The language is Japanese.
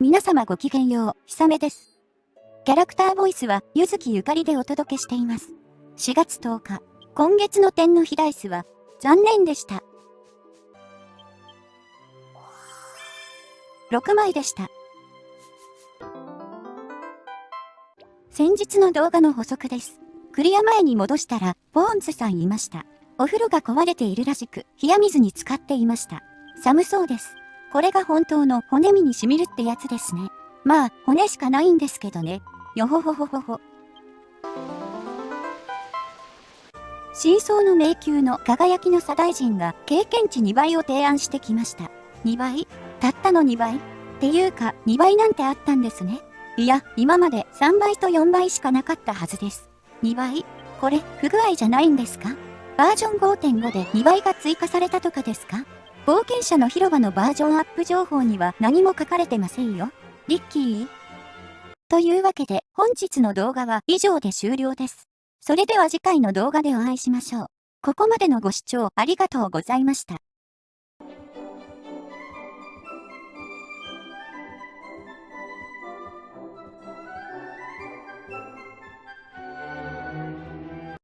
皆様ごきげんよう、ひさめです。キャラクターボイスは、ゆずきゆかりでお届けしています。4月10日、今月の点の日ダイスは、残念でした。6枚でした。先日の動画の補足です。クリア前に戻したら、ボーンズさんいました。お風呂が壊れているらしく、冷や水に浸かっていました。寒そうです。これが本当の骨身に染みるってやつですね。まあ、骨しかないんですけどね。よほほほほほ。真相の迷宮の輝きの左大臣が経験値2倍を提案してきました。2倍？たったの2倍？っていうか2倍なんてあったんですね。いや、今まで3倍と4倍しかなかったはずです。2倍？これ、不具合じゃないんですか？バージョン5.5で2倍が追加されたとかですか？冒険者の広場のバージョンアップ情報には何も書かれてませんよ。リッキー？というわけで本日の動画は以上で終了です。それでは次回の動画でお会いしましょう。ここまでのご視聴ありがとうございました。